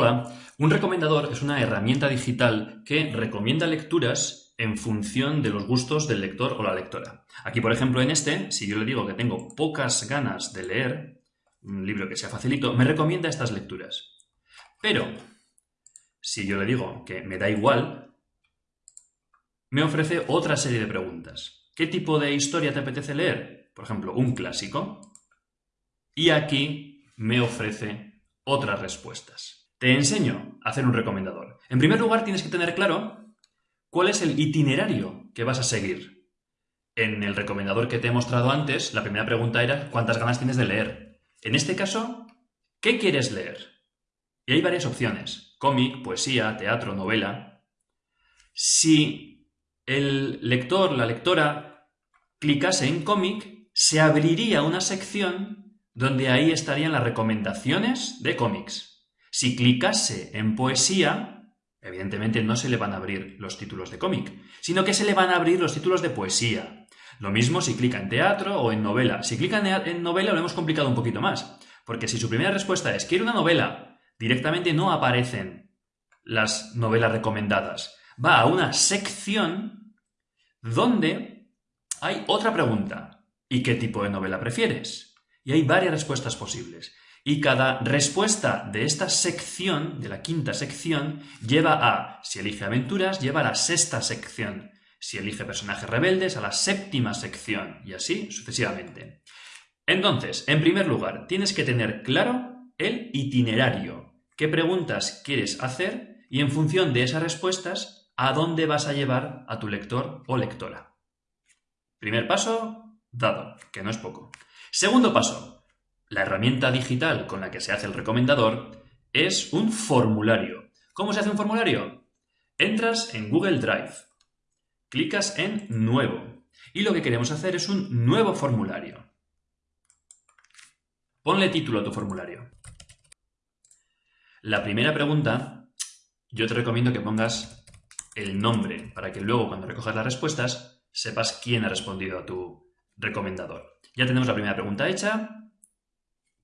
Hola, un recomendador es una herramienta digital que recomienda lecturas en función de los gustos del lector o la lectora. Aquí, por ejemplo, en este, si yo le digo que tengo pocas ganas de leer un libro que sea facilito, me recomienda estas lecturas. Pero, si yo le digo que me da igual, me ofrece otra serie de preguntas. ¿Qué tipo de historia te apetece leer? Por ejemplo, un clásico. Y aquí me ofrece otras respuestas. Te enseño a hacer un recomendador. En primer lugar, tienes que tener claro cuál es el itinerario que vas a seguir. En el recomendador que te he mostrado antes, la primera pregunta era ¿cuántas ganas tienes de leer? En este caso, ¿qué quieres leer? Y hay varias opciones. Cómic, poesía, teatro, novela. Si el lector, la lectora, clicase en cómic, se abriría una sección donde ahí estarían las recomendaciones de cómics. Si clicase en poesía, evidentemente no se le van a abrir los títulos de cómic, sino que se le van a abrir los títulos de poesía. Lo mismo si clica en teatro o en novela. Si clica en novela lo hemos complicado un poquito más, porque si su primera respuesta es quiero una novela, directamente no aparecen las novelas recomendadas. Va a una sección donde hay otra pregunta. ¿Y qué tipo de novela prefieres? Y hay varias respuestas posibles. Y cada respuesta de esta sección, de la quinta sección, lleva a, si elige aventuras, lleva a la sexta sección. Si elige personajes rebeldes, a la séptima sección, y así sucesivamente. Entonces, en primer lugar, tienes que tener claro el itinerario. ¿Qué preguntas quieres hacer? Y en función de esas respuestas, ¿a dónde vas a llevar a tu lector o lectora? Primer paso, dado, que no es poco. Segundo paso, la herramienta digital con la que se hace el recomendador es un formulario. ¿Cómo se hace un formulario? Entras en Google Drive, clicas en Nuevo y lo que queremos hacer es un nuevo formulario. Ponle título a tu formulario. La primera pregunta, yo te recomiendo que pongas el nombre para que luego cuando recojas las respuestas sepas quién ha respondido a tu recomendador. Ya tenemos la primera pregunta hecha,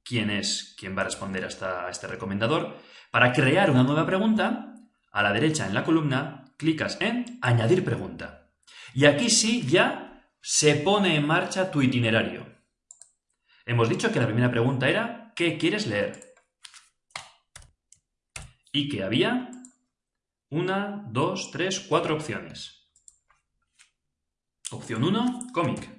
quién es quien va a responder a, este recomendador. Para crear una nueva pregunta, a la derecha en la columna, clicas en Añadir pregunta. Y aquí sí ya se pone en marcha tu itinerario. Hemos dicho que la primera pregunta era ¿qué quieres leer? Y que había una, dos, tres, cuatro opciones. Opción 1, cómic.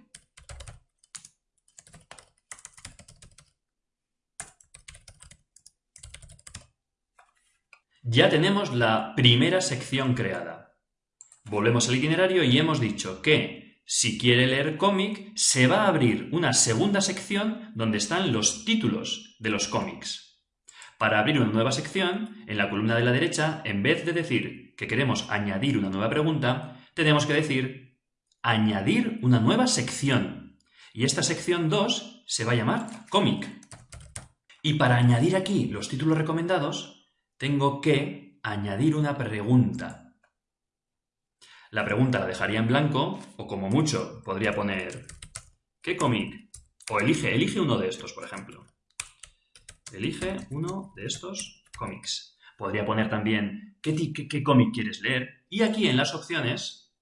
Ya tenemos la primera sección creada. Volvemos al itinerario y hemos dicho que si quiere leer cómic, se va a abrir una segunda sección donde están los títulos de los cómics. Para abrir una nueva sección, en la columna de la derecha, en vez de decir que queremos añadir una nueva pregunta, tenemos que decir añadir una nueva sección. Y esta sección 2 se va a llamar cómic. Y para añadir aquí los títulos recomendados, tengo que añadir una pregunta. La pregunta la dejaría en blanco, o como mucho podría poner ¿qué cómic? O elige, elige uno de estos, por ejemplo. Elige uno de estos cómics. Podría poner también ¿qué, qué cómic quieres leer? Y aquí en las opciones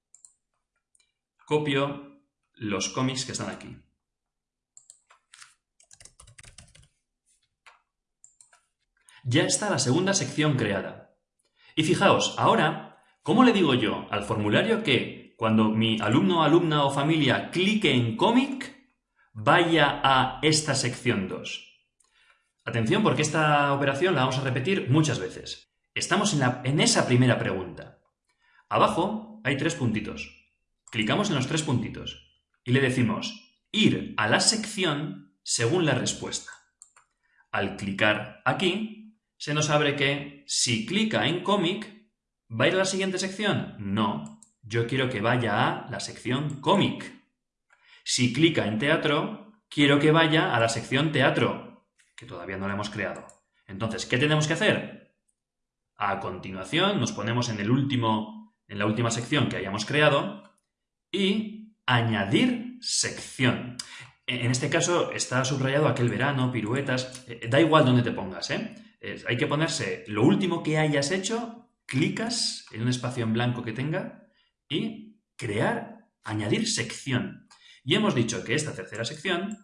copio los cómics que están aquí. Ya está la segunda sección creada. Y fijaos, ahora, ¿cómo le digo yo al formulario que cuando mi alumno, alumna o familia clique en cómic, vaya a esta sección 2? Atención porque esta operación la vamos a repetir muchas veces. Estamos en, en esa primera pregunta. Abajo hay tres puntitos. Clicamos en los tres puntitos y le decimos ir a la sección según la respuesta. Al clicar aquí, se nos abre que si clica en cómic, ¿va a ir a la siguiente sección? No, yo quiero que vaya a la sección cómic. Si clica en teatro, quiero que vaya a la sección teatro, que todavía no la hemos creado. Entonces, ¿qué tenemos que hacer? A continuación nos ponemos en, el último, en la última sección que hayamos creado y añadir sección. En este caso está subrayado aquel verano, piruetas, eh, da igual donde te pongas, ¿eh? Hay que ponerse lo último que hayas hecho, clicas en un espacio en blanco que tenga y crear, añadir sección. Y hemos dicho que esta tercera sección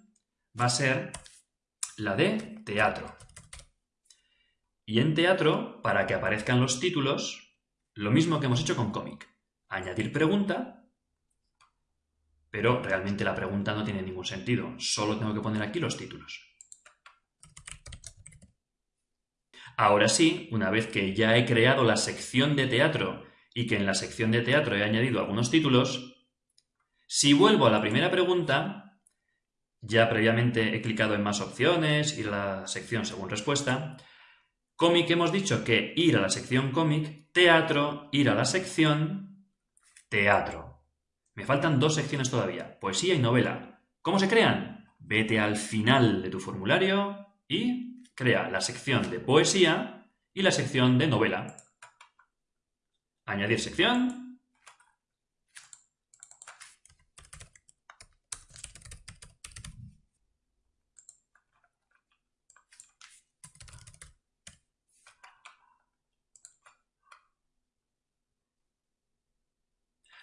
va a ser la de teatro. Y en teatro, para que aparezcan los títulos, lo mismo que hemos hecho con cómic. Añadir pregunta, pero realmente la pregunta no tiene ningún sentido. Solo tengo que poner aquí los títulos. Ahora sí, una vez que ya he creado la sección de teatro y que en la sección de teatro he añadido algunos títulos, si vuelvo a la primera pregunta, ya previamente he clicado en más opciones, ir a la sección según respuesta, cómic hemos dicho que ir a la sección cómic, teatro, ir a la sección teatro. Me faltan dos secciones todavía, poesía y novela. ¿Cómo se crean? Vete al final de tu formulario y crea la sección de poesía y la sección de novela. Añadir sección.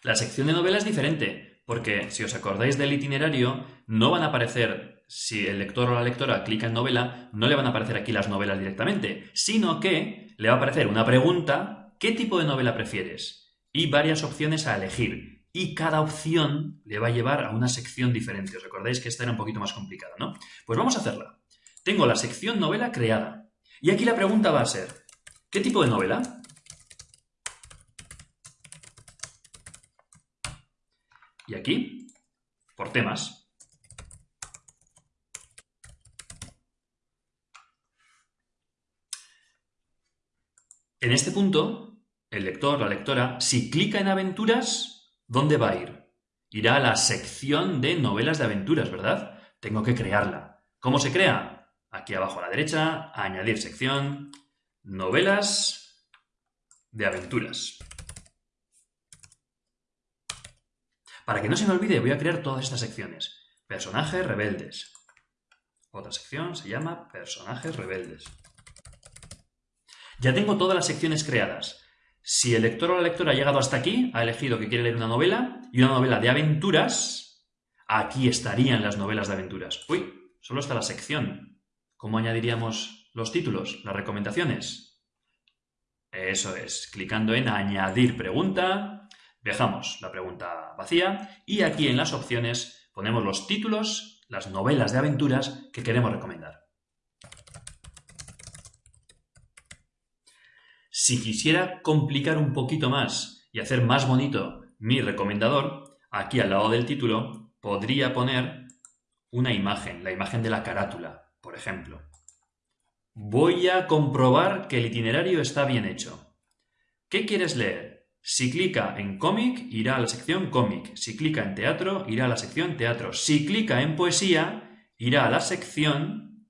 La sección de novela es diferente, porque si os acordáis del itinerario, no van a aparecer si el lector o la lectora clica en novela, no le van a aparecer aquí las novelas directamente, sino que le va a aparecer una pregunta, ¿qué tipo de novela prefieres? Y varias opciones a elegir. Y cada opción le va a llevar a una sección diferente. Os recordáis que esta era un poquito más complicada, ¿no? Pues vamos a hacerla. Tengo la sección novela creada. Y aquí la pregunta va a ser, ¿qué tipo de novela? Y aquí, por temas, En este punto, el lector, la lectora, si clica en aventuras, ¿dónde va a ir? Irá a la sección de novelas de aventuras, ¿verdad? Tengo que crearla. ¿Cómo se crea? Aquí abajo a la derecha, añadir sección, novelas de aventuras. Para que no se me olvide, voy a crear todas estas secciones. Personajes rebeldes. Otra sección se llama personajes rebeldes. Ya tengo todas las secciones creadas. Si el lector o la lectora ha llegado hasta aquí, ha elegido que quiere leer una novela y una novela de aventuras, aquí estarían las novelas de aventuras. Uy, solo está la sección. ¿Cómo añadiríamos los títulos, las recomendaciones? Eso es, clicando en añadir pregunta, dejamos la pregunta vacía y aquí en las opciones ponemos los títulos, las novelas de aventuras que queremos recomendar. Si quisiera complicar un poquito más y hacer más bonito mi recomendador, aquí al lado del título podría poner una imagen, la imagen de la carátula, por ejemplo. Voy a comprobar que el itinerario está bien hecho. ¿Qué quieres leer? Si clica en cómic, irá a la sección cómic. Si clica en teatro, irá a la sección teatro. Si clica en poesía, irá a la sección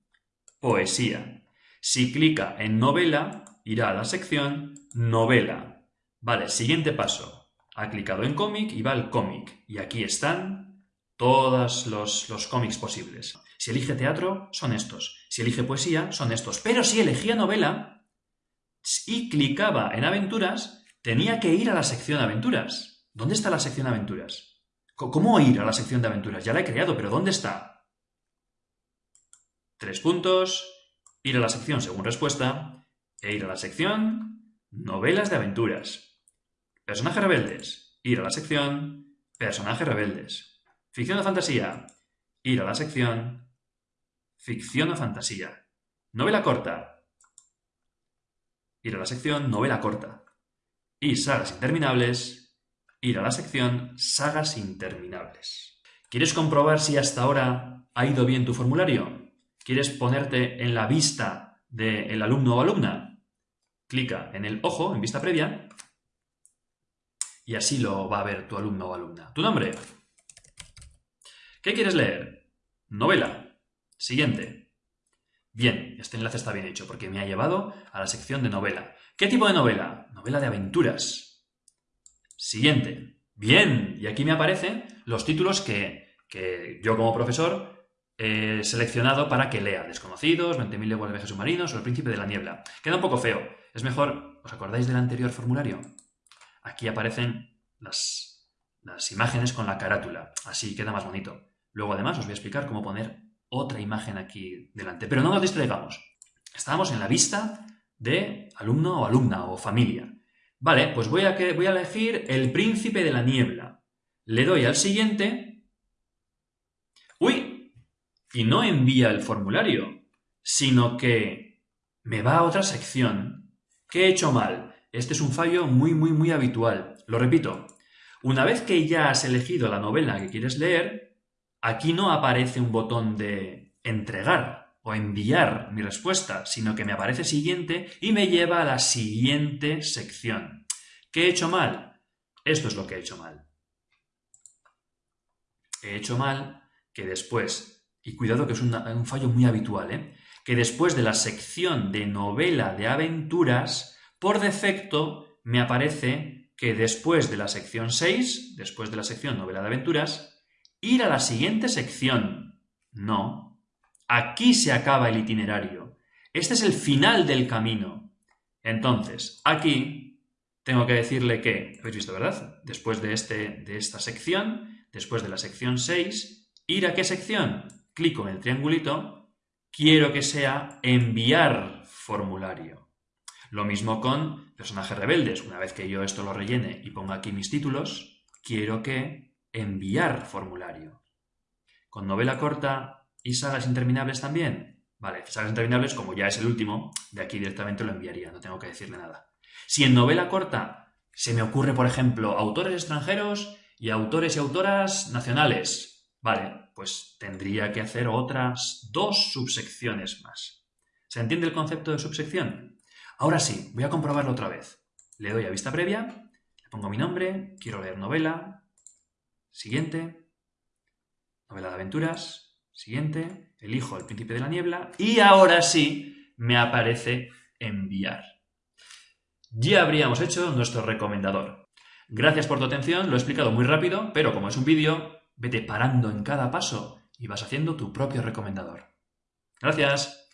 poesía. Si clica en novela, irá a la sección novela. Vale, siguiente paso. Ha clicado en cómic y va al cómic. Y aquí están todos los, los cómics posibles. Si elige teatro, son estos. Si elige poesía, son estos. Pero si elegía novela y clicaba en aventuras, tenía que ir a la sección aventuras. ¿Dónde está la sección aventuras? ¿Cómo ir a la sección de aventuras? Ya la he creado, pero ¿dónde está? Tres puntos, ir a la sección según respuesta, e ir a la sección Novelas de aventuras. Personajes rebeldes. Ir a la sección Personajes rebeldes. Ficción o fantasía. Ir a la sección Ficción o fantasía. Novela corta. Ir a la sección Novela corta. Y sagas interminables. Ir a la sección Sagas interminables. ¿Quieres comprobar si hasta ahora ha ido bien tu formulario? ¿Quieres ponerte en la vista del alumno o alumna, clica en el ojo, en vista previa, y así lo va a ver tu alumno o alumna. Tu nombre. ¿Qué quieres leer? Novela. Siguiente. Bien, este enlace está bien hecho porque me ha llevado a la sección de novela. ¿Qué tipo de novela? Novela de aventuras. Siguiente. Bien, y aquí me aparecen los títulos que, que yo como profesor eh, seleccionado para que lea Desconocidos, 20.000 leguas de viajes submarinos o El príncipe de la niebla. Queda un poco feo. Es mejor, ¿os acordáis del anterior formulario? Aquí aparecen las, las imágenes con la carátula. Así queda más bonito. Luego además os voy a explicar cómo poner otra imagen aquí delante. Pero no nos distraigamos. Estamos en la vista de alumno o alumna o familia. Vale, pues voy a, que, voy a elegir el príncipe de la niebla. Le doy al siguiente. Y no envía el formulario, sino que me va a otra sección. ¿Qué he hecho mal? Este es un fallo muy, muy, muy habitual. Lo repito. Una vez que ya has elegido la novela que quieres leer, aquí no aparece un botón de entregar o enviar mi respuesta, sino que me aparece siguiente y me lleva a la siguiente sección. ¿Qué he hecho mal? Esto es lo que he hecho mal. He hecho mal que después, y cuidado que es un fallo muy habitual, ¿eh? que después de la sección de novela de aventuras, por defecto me aparece que después de la sección 6, después de la sección novela de aventuras, ir a la siguiente sección. No, Aquí se acaba el itinerario. Este es el final del camino. Entonces, aquí tengo que decirle que, habéis visto, ¿verdad? Después de, este, de esta sección, después de la sección 6, ¿ir a qué sección? Clico en el triangulito, quiero que sea enviar formulario. Lo mismo con personajes rebeldes. Una vez que yo esto lo rellene y ponga aquí mis títulos, quiero que enviar formulario. Con novela corta ¿Y sagas interminables también? Vale, sagas interminables, como ya es el último, de aquí directamente lo enviaría, no tengo que decirle nada. Si en novela corta se me ocurre, por ejemplo, autores extranjeros y autores y autoras nacionales, vale, pues tendría que hacer otras dos subsecciones más. ¿Se entiende el concepto de subsección? Ahora sí, voy a comprobarlo otra vez. Le doy a vista previa, le pongo mi nombre, quiero leer novela, siguiente, novela de aventuras, Siguiente, elijo el príncipe de la niebla y ahora sí me aparece enviar. Ya habríamos hecho nuestro recomendador. Gracias por tu atención, lo he explicado muy rápido, pero como es un vídeo, vete parando en cada paso y vas haciendo tu propio recomendador. Gracias.